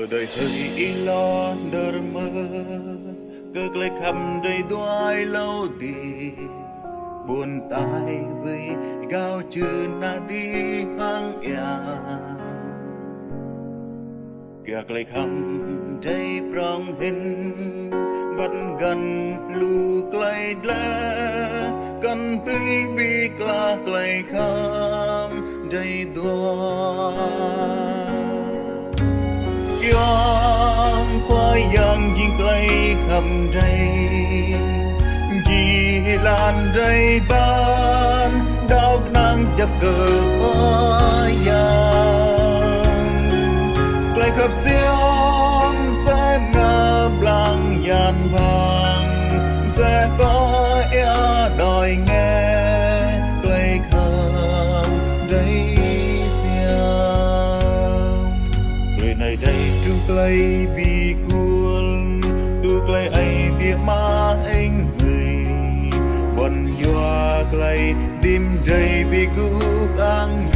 ở đời hơi ý lo đờ mơ cơ lấy khắp đầy đói lâu đi. Buồn tai với gao chưa na đi hang ya kìa lấy khắp đầy prong hình, vẫn gần lu clay lẽ cần tươi bi kla clay kham đầy đói yang qua yang jing clay kham đầy chỉ lan đầy ban, đau nang chập cờ qua yang cây khắp xiêm sẽ ngơ lặng yan vàng, sẽ có e đòi nghe cây kham đầy xiêm người nơi đây tru clay vì cuốn tu clay ai địa ma anh người. Bọn yoa clay đêm đầy vì gu ang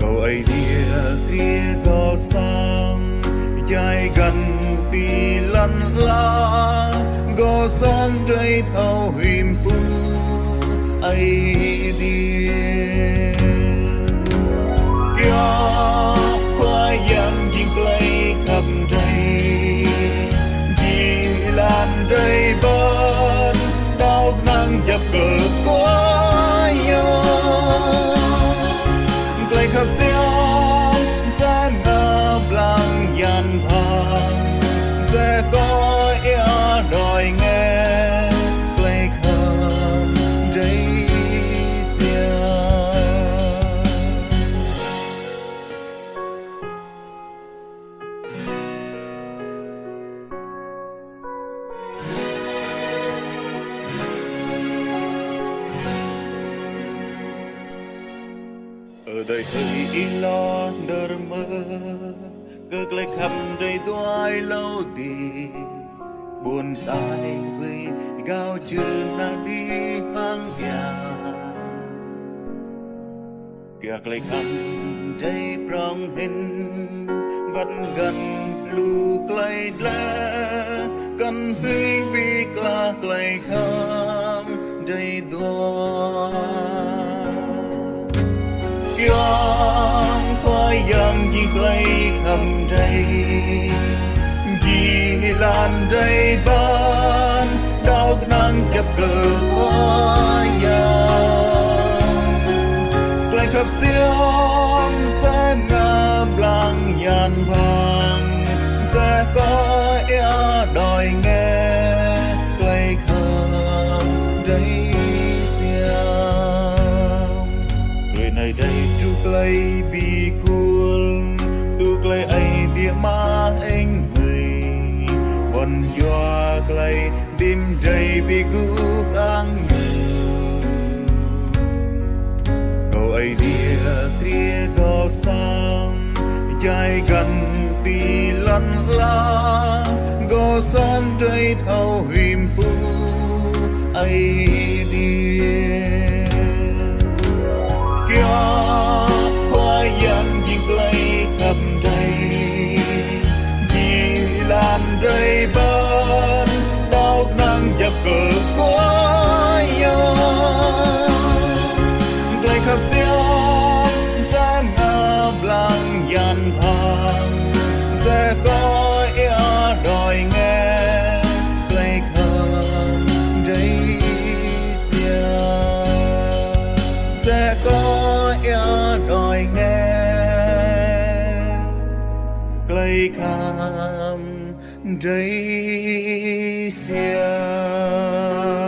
cầu ai địa kia có sang dài gần tì lăn la. Có sang đầy thâu hìm pu ai địa. Kia có ia đòi nghe play khắp đầy xiêm ở đời hơi in lo đờ mơ cơ lấy khắp đầy lâu đi buồn ta đến với gao chưa ta đi hang nhà kìa lấy khăn đầy prong hình, vẫn gần lu clay lẽ cần tươi bi cla clay kham đầy đua. Yang qua yang jing play kham đầy lan đầy ban, đau nắng chập cờ hoa yang lại khắp xiêm sẽ ngập lặng nhàn vàng. Sẽ có e đòi nghe play kham đầy xiêm người này đây tru clay vì cuốn tu clay ai địa ma bọn doa clay, đêm day bi gu ang câu ai dia tria có sang jai gần ti lăn la. Go son day thao hìm pu ai dia cờ quá nhau play khắp xiêm sẽ ngập lặng yan vàng sẽ có ia đòi nghe play khắp đầy xiêm sẽ có ia đòi nghe clay kham rây xiang